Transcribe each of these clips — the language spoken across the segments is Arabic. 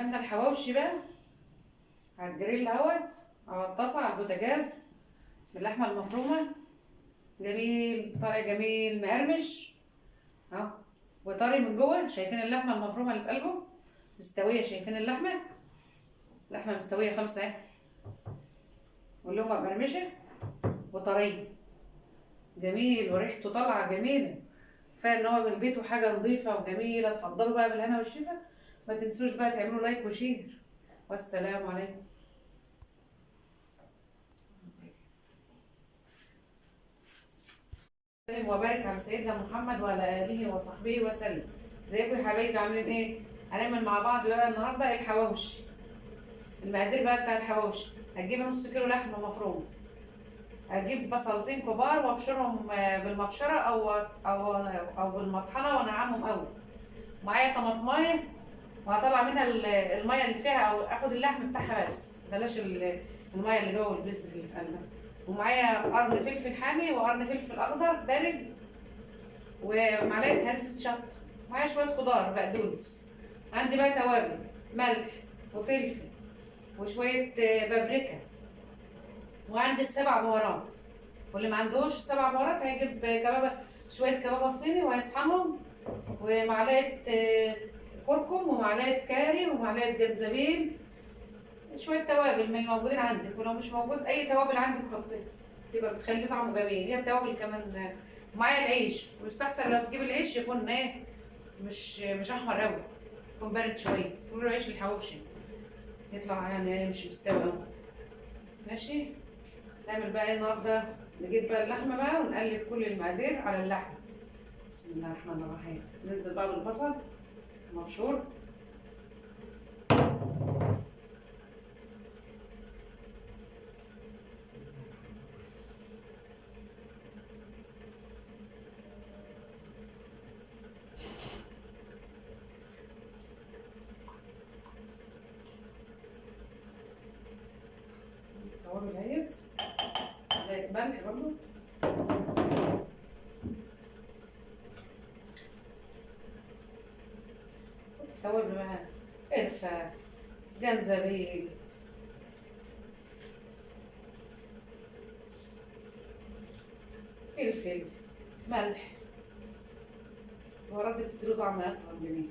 عملنا الحواوشي بقى. على الجريل اهوت على الطاسة على البوتاجاز باللحمة المفرومة. جميل طالع جميل مقرمش. اهو. وطري من جوه شايفين اللحمة المفرومة اللي في قلبه؟ مستوية شايفين اللحمة؟ لحمة مستوية خالص اهي. واللقمه مقرمشة. وطرية. جميل وريحته طالعة جميلة. كفاية إن هو من البيت وحاجة نظيفة وجميلة. اتفضلوا بقى بالهنا والشفا. ما تنسوش بقى تعملوا like و share. والسلام عليكم. وسلم وبارك على سيدنا محمد وعلى آله وصحبه وسلم. ازيكم يا حبايبي عاملين إيه؟ هنعمل مع بعض بقى النهارده الحواوشي. المقادير بقى بتاع الحواوشي. هتجيب نص كيلو لحمة مفرومة. هجيب بصلتين كبار وأبشرهم آه، بالمبشرة أو أو أو بالمطحنة وأنعمهم قوي معايا طماطماية وهطلع منها ال- المية اللي فيها أو آخد اللحم بتاعها بس. بلاش ال- المية اللي جوه البذر اللي في قلبها ومعايا قرن فلفل حامي وقرن فلفل أخضر بارد ومعلقة هرسه شطة. معايا شوية خضار بقدونس عندي بقى توابل ملح وفلفل وشوية آه، بابريكا. وعندي السبع بهارات. واللي ما عندوش السبع بهارات هيجيب كبابة شوية كبابة صيني وهيصحنهم. ومعلقة آه، كركم ومعلقة كاري ومعلقة جنزبيل شوية توابل من الموجودين عندك ولو مش موجود أي توابل عندك حطيها. تبقى بتخليه طعمه جميل. هي التوابل كمان معايا العيش. ويستحسن لو تجيب العيش يكون إيه مش مش أحمر قوي يكون بارد شوية. يقولوا عيش الحواوشي. يطلع يعني مش مستوي قوي ماشي؟ نعمل بقى إيه النهارده؟ نجيب بقى اللحمة بقى ونقلب كل المقادير على اللحمة. بسم الله الرحمن الرحيم. ننزل بقى بالبصل. مبشور. التوابل اهيت ملح برضه التوابل بقى قرفة جنزبيل فلفل ملح. البهارات دي بتديله طعم أصلا جميل.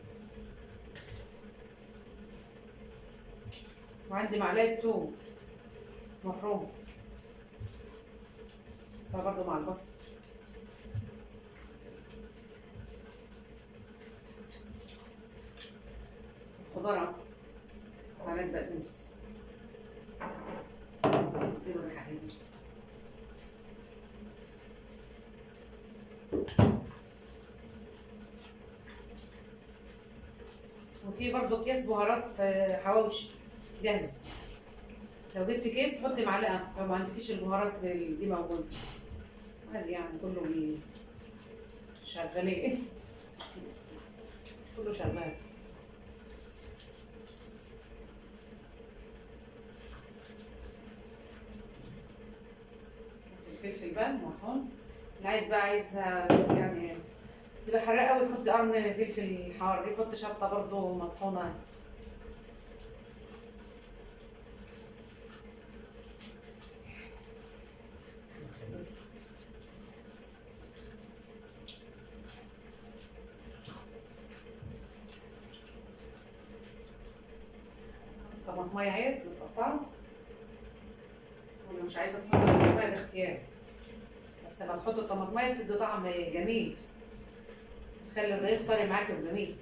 وعندي معلقة توم. مفروم. ده برضه مع البصل. خضار معلقة بقدونس وفي برضه اكياس بهارات آه، حواوشي. جاهزة لو جبت كيس تحطي معلقة. لو ما عندكيش البهارات دي موجودة. عادي يعني كله شغالين. كله شغال. الفلفل بقى مطحون اللي عايز بقى عايزها يعني. يبقى حراق قوي يحط قرن فلفل حار يحط شطة برضه مطحونة. جميل. تخلي الرغيف طري معاك وجميل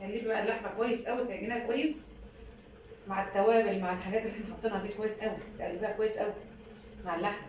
قلبي بقى اللحمة كويس قوي تعجنها كويس. مع التوابل مع الحاجات اللي إحنا حاطينها دي كويس قوي تقلبيها كويس قوي مع اللحمة.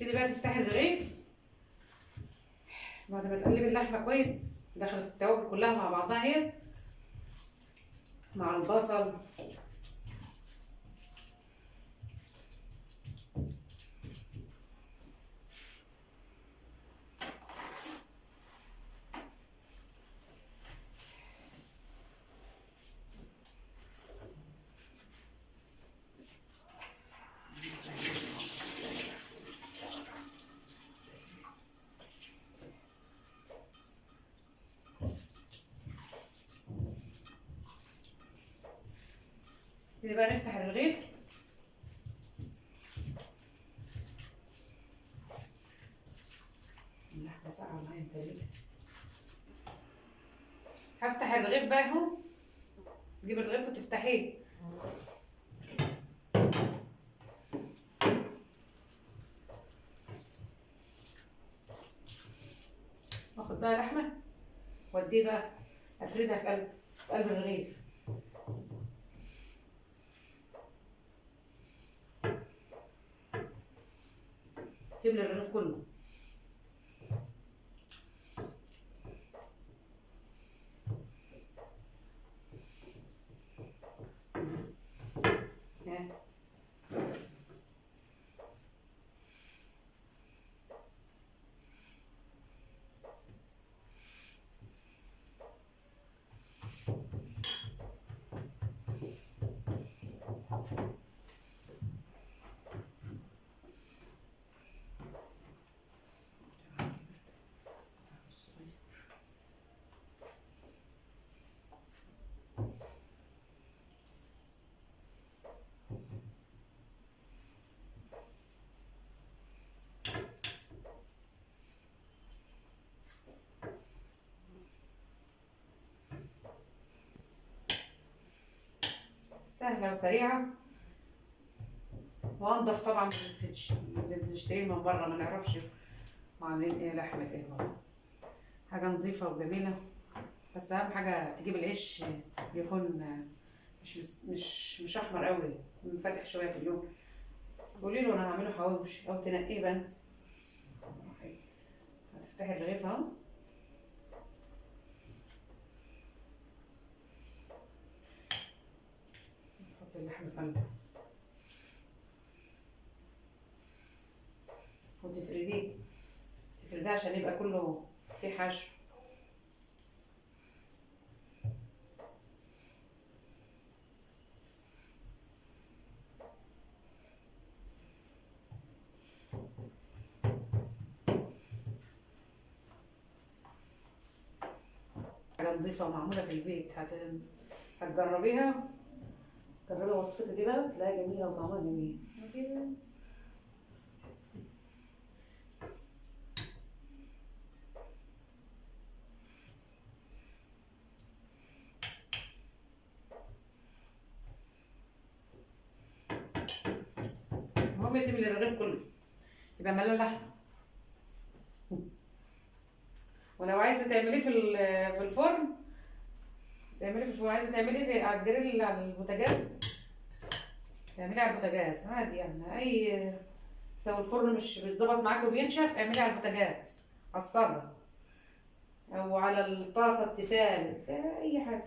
تبتدي بقى تفتحي الرغيف. بعد ما تقلبي اللحمة كويس دخلت التوابل كلها مع بعضها اهي مع البصل نبتدي بقى نفتح الرغيف. اللحمة ساقعة معايا ليه؟ هفتح الرغيف بقى اهو. تجيب الرغيف وتفتحيه. واخد بقى لحمة. واديه بقى. افردها في قلب الرغيف تملي الرغيف كله سهلة وسريعة. وأنضف طبعا من اللي بنشتريه من بره ما نعرفش عاملين إيه لحمة إيه. بره حاجة نظيفة وجميلة. بس أهم حاجة تجيب العيش يكون مش مش مش أحمر قوي يكون فاتح شوية في اللون قولي له أنا هعمله حواوشي. أو تنقيه الرحيم هتفتحي الرغيف أهو. في قلبه وتفرديه. تفرديه عشان يبقى كله فيه حشو حاجة نظيفة ومعمولة في البيت. هت... هتجربيها. جربي وصفتي دي بقى تلاقيها جميلة وطعمها جميل. المهم تملي الرغيف كله يبقى ملان لحمة ولو عايزة تعمليه في في الفرن تعملي في الفرن. عايزة تعمليه على الجريل على البوتاجاز تعملي على البوتاجاز عادي يعني أي لو الفرن مش بيتظبط معاك وبينشف اعملي على البوتاجاز على الصاجة أو على الطاسة التيفال أي حاجة.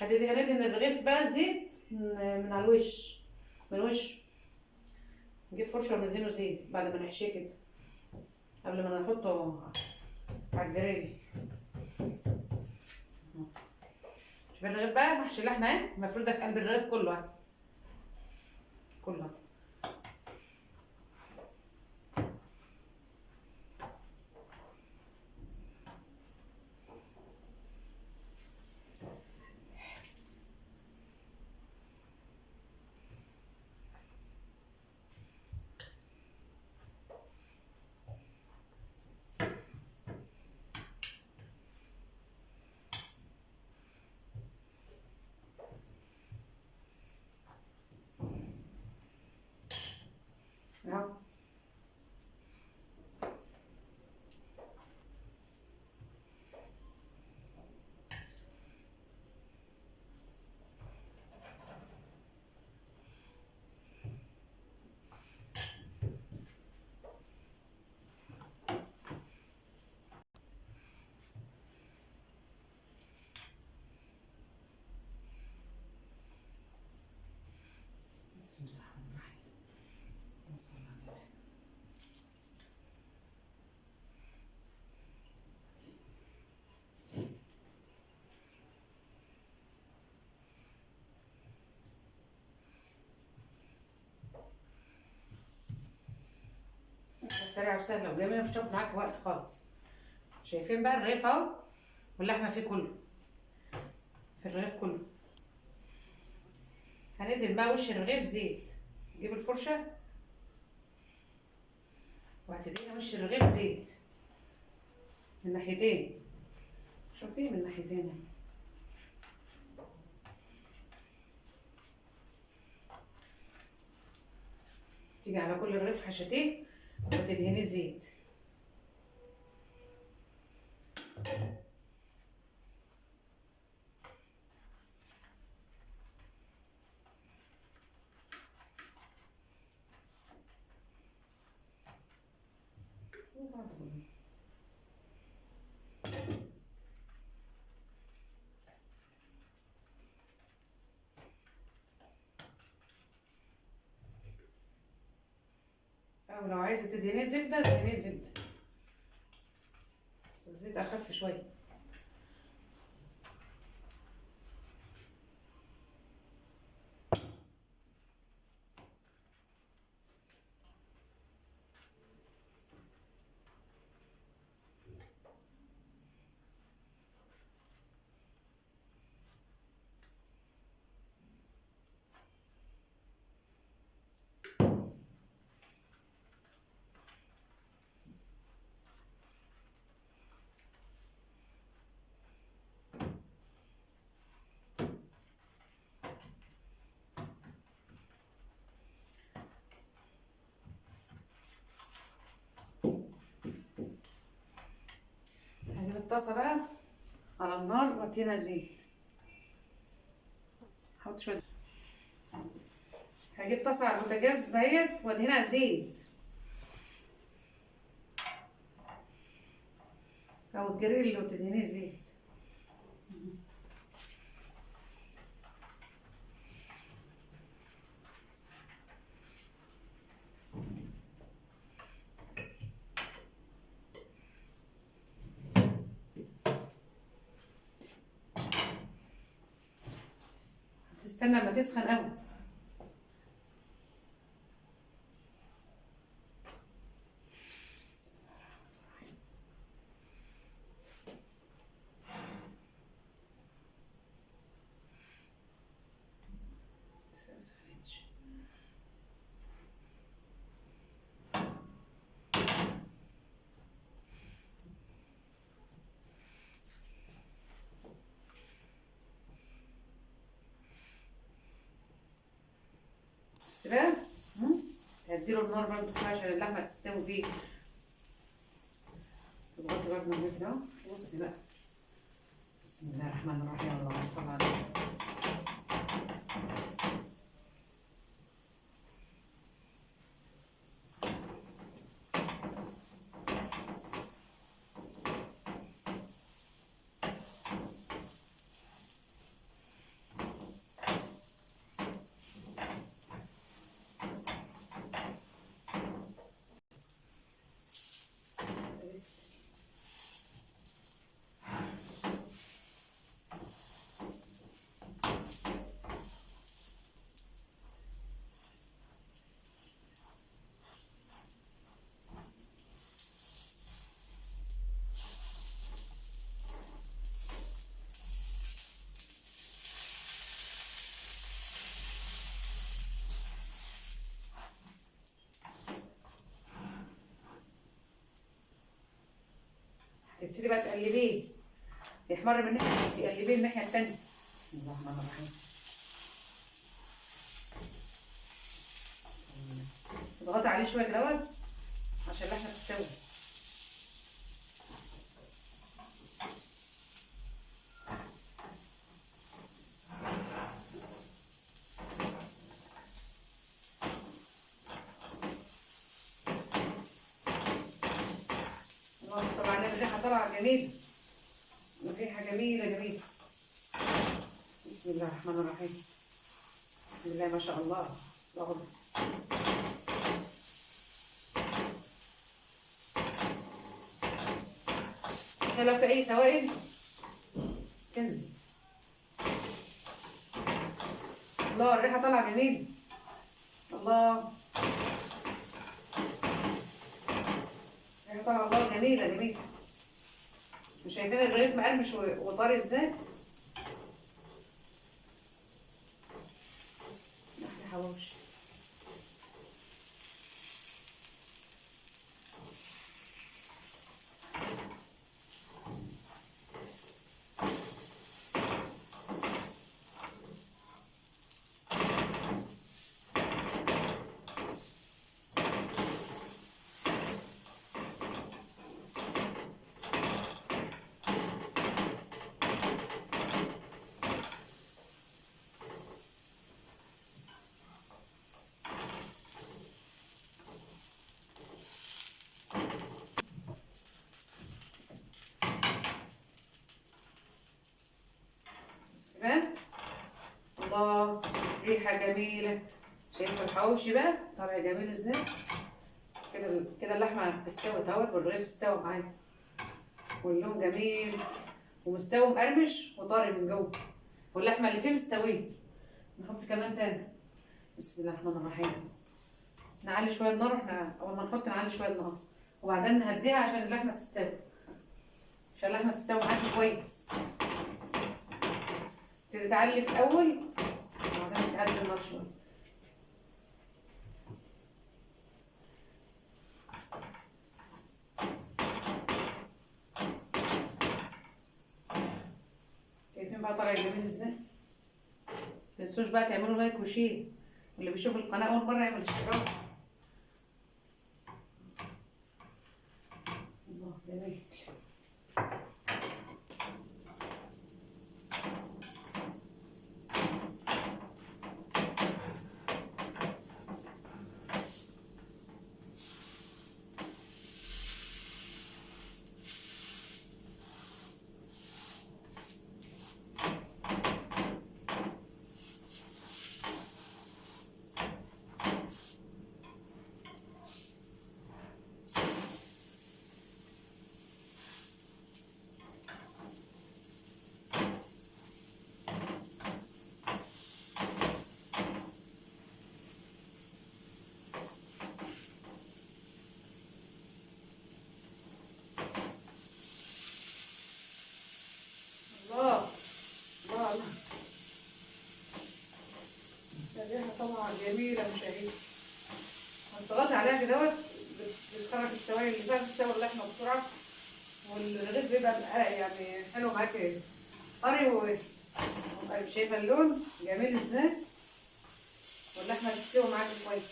هتدهني ان الرغيف بقى زيت من على الوش من وشه نجيب فرشة وندهنه زيت بعد ما نحشيه كده قبل ما نحطه على الجريل. شوف الرغيف بقى محشي اللحمة اهي مفرودة في قلب الرغيف كله. اهي كله سريعة وسهلة وجميلة مش هتاخد معاك وقت خالص. شايفين بقى الرغيف أهو واللحمة فيه كله. في الرغيف كله. هندهن بقى وش الرغيف زيت. نجيب الفرشة. وهتدهن وش الرغيف زيت. من ناحيتين. شوفي من ناحيتين. تيجي على كل رغيف حشتين وتدهني زيت أو لو عايزة تدهنيه زبدة ادهنيه زبدة. بس الزيت أخف شوية. هجيب الطاسة بقى على النار وادينا زيت. حط شوية. هجيب طاسة على البوتاجاز ديت وادهنها زيت. أو الجريل لو تدهنيه زيت. تستنى لما تسخن قوي. بس هديله النار برضه شوية عشان اللحمة تستوي فيه. تضغطي برضه من كده بصي بقى. بسم الله الرحمن الرحيم. اللهم صل على تبتدي بقى تقلبيه. يحمر من ناحية تقلبيه الناحية التانية. بسم الله الرحمن الرحيم. تضغطي عليه شوية كده اهوت عشان اللحمة تستوي اللهم صل على جميلة الريحة جميلة جميلة. بسم الله الرحمن الرحيم. بسم الله ما شاء الله. الله أكبر. لو في أي سوائل؟ تنزل. الله الريحة طالعة جميلة الله. ريحه طالعة جميلة جميلة. مش شايفين الرغيف مقرمش وطري إزاي؟ أحلى حواوشي الله. ريحة جميلة. شايف الحواوشي بقى؟ طالع جميل إزاي؟ كده كده اللحمة استوت اهوت والرغيف استوى معايا. واللون جميل. ومستوي مقرمش وطري من جوه. واللحمة اللي فيه مستوية. نحط كمان تاني. بسم الله الرحمن الرحيم. نعلي شوية النار وإحنا أول ما نحط نعلي شوية النار وبعدين نهديها عشان اللحمة تستوي. عشان اللحمة تستوي معاكي كويس. تعلي في الأول وبعدين النار شوية شايفين بقى طالع جميل إزاي؟ متنسوش بقى تعملوا like و share. واللي بيشوف القناة أول مرة يعمل اشتراك الله جميل الله الله الله الريحة طبعا جميلة مشاهير هتضغطي عليها كدهوت بت- بتخرج السوائل اللي فيها بتسوي اللحمة بسرعة والرغيف بيبقى بقى يعني حلو معاكي طري و وبقى شايفة اللون؟ جميل إزاي واللحمة بتستوي معاكي كويس.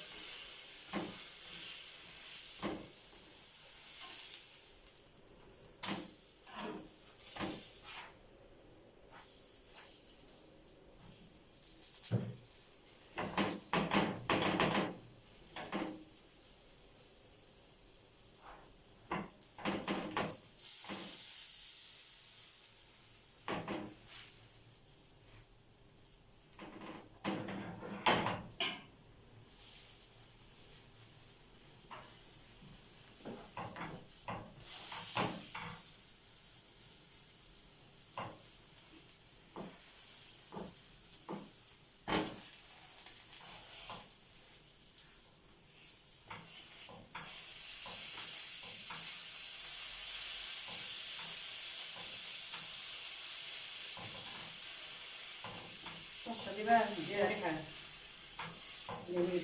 الصلصة دي بقى مديها ريحة جميلة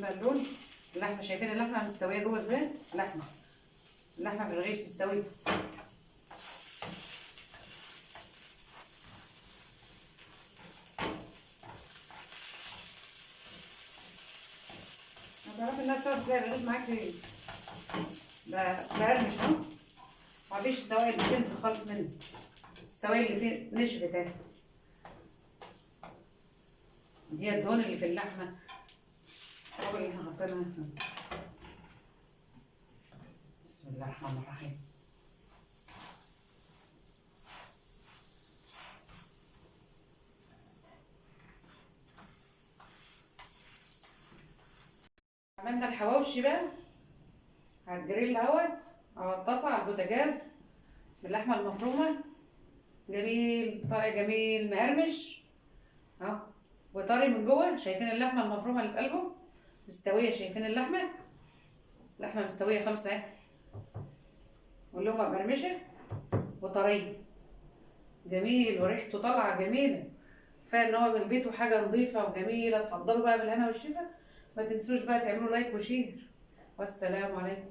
بقى اللون اللحمة شايفين اللحمة مستوية جوه إزاي؟ لحمه اللحمة في الرغيف مستوية. هتعرفي الناس تقعد تلاقي الرغيف معاك ب- بقرمش اهو مفيش السوائل بتنزل خالص منه السوائل اللي فيه نشفت أهي. دي الدهون اللي في اللحمة. حاطينها بسم الله الرحمن الرحيم. عملنا الحواوشي بقى على الجريل اهوت على الطاسة على البوتاجاز باللحمة المفرومة. جميل طالع جميل مقرمش أهو وطري من جوه شايفين اللحمة المفرومة اللي في قلبه. مستوية شايفين اللحمة؟ لحمة مستوية خالص أهي. واللقمة مقرمشة وطرية. جميل وريحته طالعة جميلة. كفاية إن هو من البيت وحاجة نظيفة وجميلة. اتفضلوا بقى بالهنا والشفا. ما تنسوش بقى تعملوا like و share. والسلام عليكم.